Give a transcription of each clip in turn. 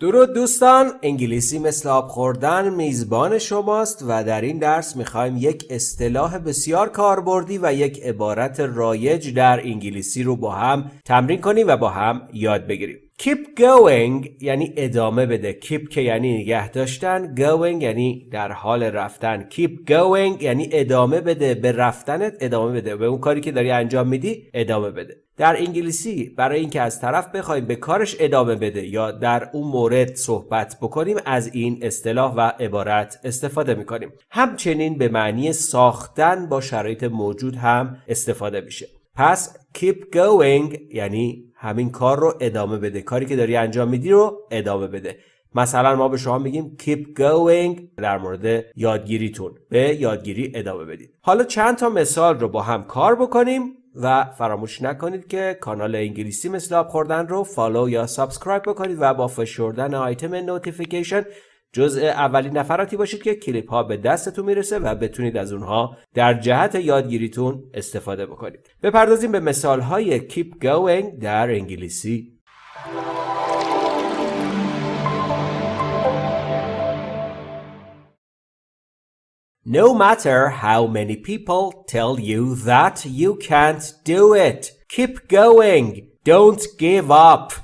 درود دوستان انگلیسی مثل آب خوردن میزبان شماست و در این درس می‌خوایم یک اصطلاح بسیار کاربردی و یک عبارت رایج در انگلیسی رو با هم تمرین کنیم و با هم یاد بگیریم. Keep going یعنی ادامه بده. Keep که یعنی نگه داشتن. Going یعنی در حال رفتن. Keep going یعنی ادامه بده. به رفتنت ادامه بده. به اون کاری که داری انجام میدی ادامه بده. در انگلیسی برای اینکه از طرف بخوایم به کارش ادامه بده یا در اون مورد صحبت بکنیم از این اصطلاح و عبارت استفاده می‌کنیم. همچنین به معنی ساختن با شرایط موجود هم استفاده میشه. پس keep going یعنی همین کار رو ادامه بده. کاری که داری انجام میدی رو ادامه بده. مثلا ما به شما میگیم keep going در مورد یادگیریتون. به یادگیری ادامه بدید. حالا چند تا مثال رو با هم کار بکنیم و فراموش نکنید که کانال انگلیسی مثل آب خوردن رو follow یا subscribe بکنید و با فشردن آیتم notification جزء اولین نفراتی باشید که کلیپ ها به دستتون می‌رسه و بتونید از اونها در جهت یادگیریتون استفاده بکنید بپردازیم به مثال های keep going در انگلیسی No matter how many people tell you that you can't do it, keep going. Don't give up.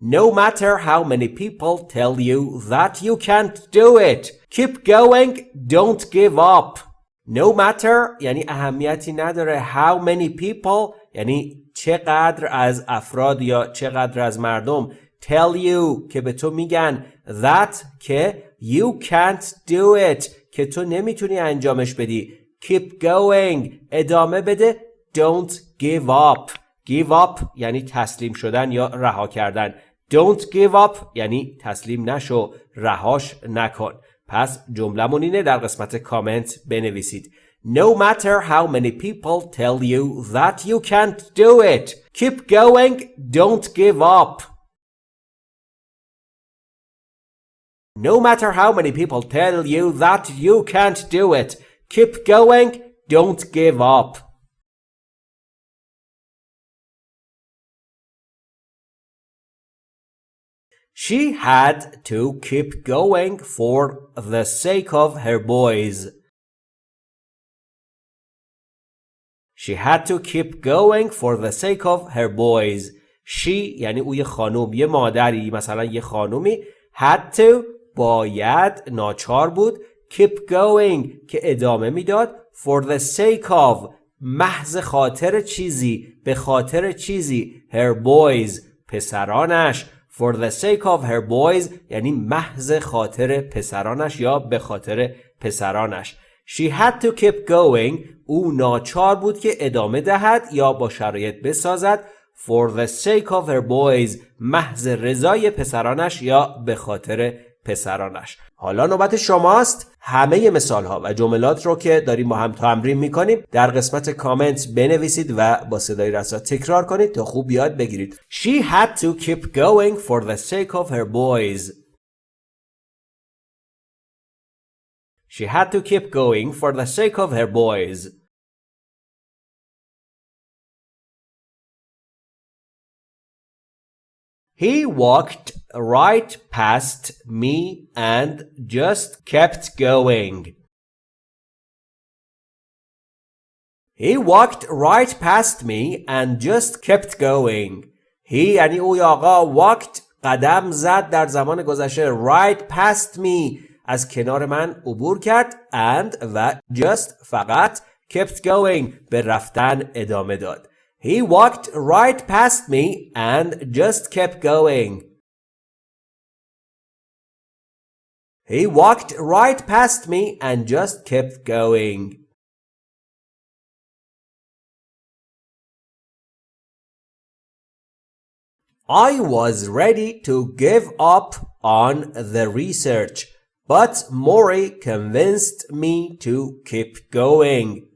No matter how many people tell you that you can't do it, keep going. Don't give up. No matter یعنی اهمیتی نداره how many people یعنی چقدر از افراد یا چقدر از مردم tell you که به تو میگن that که you can't do it که تو نمی‌تونی انجامش بدی keep going ادامه بده don't give up give up یعنی تسلیم شدن یا رها کردن don't give up یعنی تسلیم نشو رهاش نکن پس جملمون اینه در قسمت کامنت بنویسید No matter how many people tell you that you can't do it, keep going, don't give up. No matter how many people tell you that you can't do it, keep going, don't give up. She had to keep going for the sake of her boys. She had to keep going for the sake of her boys. She یعنی او یه خانوم یه مادری مثلا یه خانومی had to باید ناچار بود keep going که ادامه می‌داد for the sake of محض خاطر چیزی به خاطر چیزی her boys پسرانش for the sake of her boys یعنی محض خاطر پسرانش یا به خاطر پسرانش. She had to keep going. او ناچار بود که ادامه دهد یا با شرایط بسازد. For the sake of her boys محض رضای پسرانش یا به خاطر پسرانش. حالا نوبت شماست. همه مثال ها و جملات رو که داریم با هم تمرین می‌کنیم در قسمت کامنت بنویسید و با صدای رسا تکرار کنید تا خوب یاد بگیرید. She had to keep going for the sake of her boys. She had to keep going for the sake of her boys. He walked right past me and just kept going. He walked right past me and just kept going. He یعنی اوی آقا walked قدم زد در زمان گذشته right past me از کنار من عبور کرد and و just فقط kept going به رفتن ادامه داد. He walked right past me and just kept going. He walked right past me and just kept going. I was ready to give up on the research, but Maury convinced me to keep going.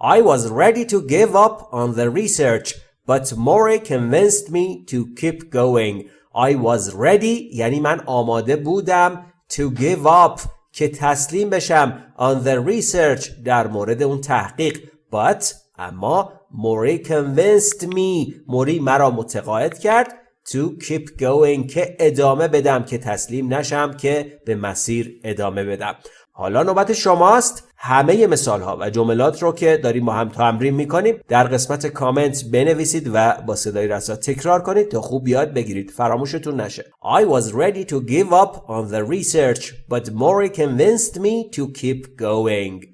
I was ready to give up on the research, but Maury convinced me to keep going. I was ready یعنی من آماده بودم to give up که تسلیم بشم on the research در مورد اون تحقیق but اما موری convinced me موری مرا متقاعد کرد to keep going که ادامه بدم که تسلیم نشم که به مسیر ادامه بدم حالا نوبت شماست همه مثال ها و جملات رو که داریم با هم تمرین می‌کنیم در قسمت کامنت بنویسید و با صدای رسا تکرار کنید تا خوب یاد بگیرید فراموشتون نشه I was ready to give up on the research but Maury convinced me to keep going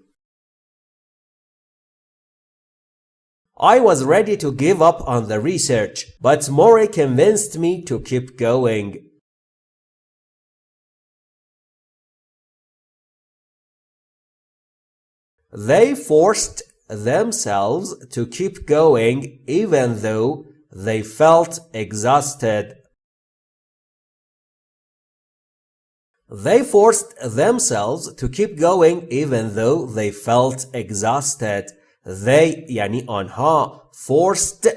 I was ready to give up on the research but Maury convinced me to keep going They forced themselves to keep going even though they felt exhausted. They forced themselves to keep going even though they felt exhausted. They یعنی آنها forced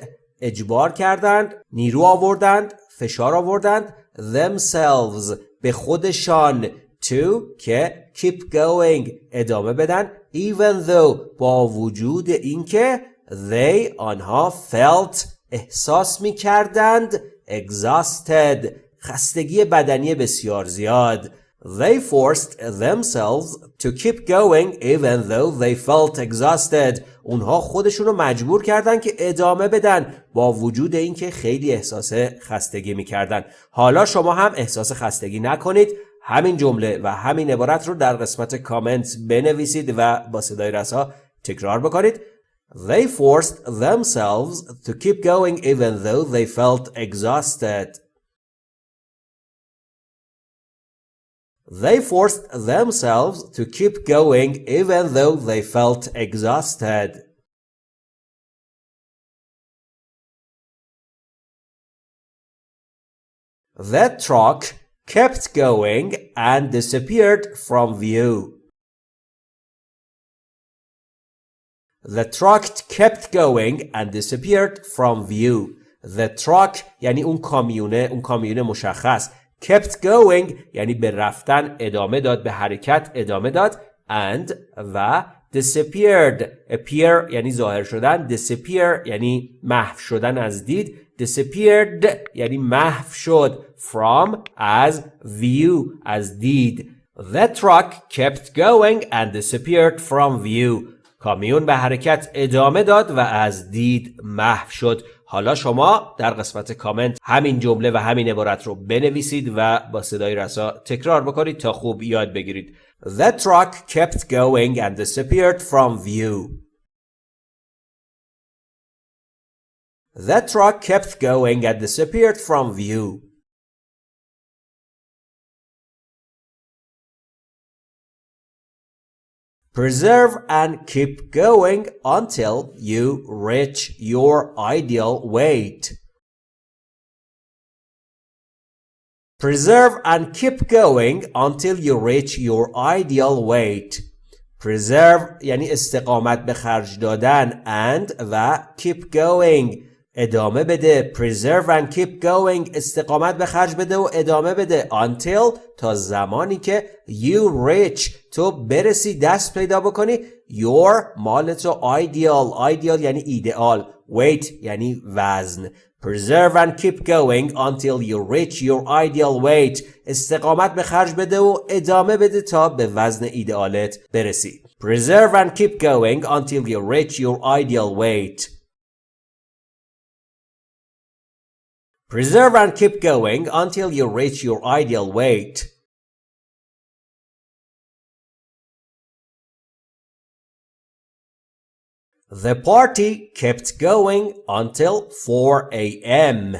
اجبار کردند نیرو آوردند فشار آوردند themselves به خودشان to که keep going ادامه بدن even though با وجود اینکه they آنها felt احساس می کردند exhausted خستگی بدنی بسیار زیاد They forced themselves to keep going even though they felt exhausted. اونها خودشون رو مجبور کردن که ادامه بدن با وجود اینکه خیلی احساس خستگی می‌کردن. حالا شما هم احساس خستگی نکنید. همین جمله و همین عبارت رو در قسمت کامنت بنویسید و با صدای رسا تکرار بکنید. They forced themselves to keep going even though they felt exhausted. They forced themselves to keep going even though they felt exhausted. The truck kept going and disappeared from view. The truck kept going and disappeared from view. The truck یعنی اون کامیونه اون کامیونه مشخص kept going یعنی به رفتن ادامه داد به حرکت ادامه داد and و disappeared appear یعنی ظاهر شدن disappear یعنی محو شدن از دید disappeared یعنی محو شد from as view از دید the truck kept going and disappeared from view کامیون به حرکت ادامه داد و از دید محو شد حالا شما در قسمت کامنت همین جمله و همین عبارت رو بنویسید و با صدای رسا تکرار بکنید تا خوب یاد بگیرید The truck kept going and disappeared from view. The truck kept going and disappeared from view. Preserve and keep going until you reach your ideal weight. Preserve and keep going until you reach your ideal weight. Preserve یعنی استقامت به خرج دادن and و keep going ادامه بده preserve and keep going استقامت به خرج بده و ادامه بده until تا زمانی که you reach تو برسی دست پیدا بکنی your مال تو ideal ideal یعنی ایدئال weight یعنی وزن preserve and keep going until you reach your ideal weight استقامت به خرج بده و ادامه بده تا به وزن ایدئالت برسی preserve and keep going until you reach your ideal weight Preserve and keep going until you reach your ideal weight. The party kept going until 4 a.m.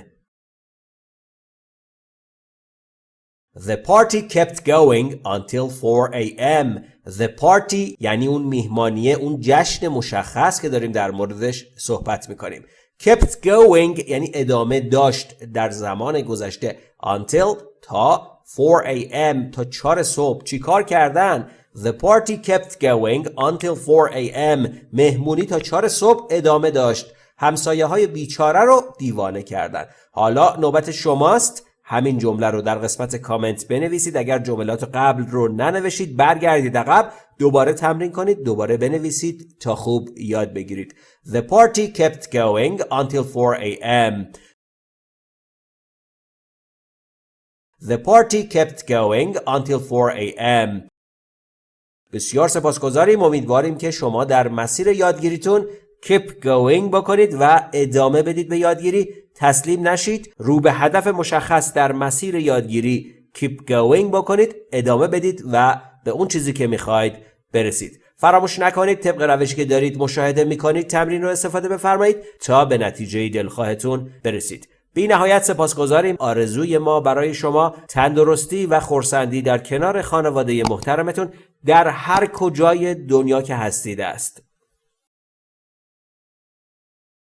The party kept going until 4 a.m. The party یعنی اون میهمانیه اون جشن مشخص که داریم در موردش صحبت میکنیم kept going یعنی ادامه داشت در زمان گذشته. Until تا 4 a.m. تا 4 صبح. چیکار کردن؟ The party kept going until 4 a.m. مهمونی تا 4 صبح ادامه داشت. همسایه های بیچاره رو دیوانه کردن. حالا نوبت شماست. همین جمله رو در قسمت کامنت بنویسید اگر جملات قبل رو ننوشید برگردید عقب دوباره تمرین کنید دوباره بنویسید تا خوب یاد بگیرید The party kept going until 4 a.m. The party kept going until 4 a.m. بسیار سپاسگزاریم امیدواریم که شما در مسیر یادگیریتون keep going بکنید و ادامه بدید به یادگیری تسلیم نشید رو به هدف مشخص در مسیر یادگیری keep going بکنید ادامه بدید و به اون چیزی که می‌خواید برسید. فراموش نکنید طبق روشی که دارید مشاهده می‌کنید تمرین رو استفاده بفرمایید تا به نتیجه دلخواهتون برسید. بی نهایت سپاسگزاریم. آرزوی ما برای شما تندرستی و خورسندی در کنار خانواده محترمتون در هر کجای دنیا که هستید است.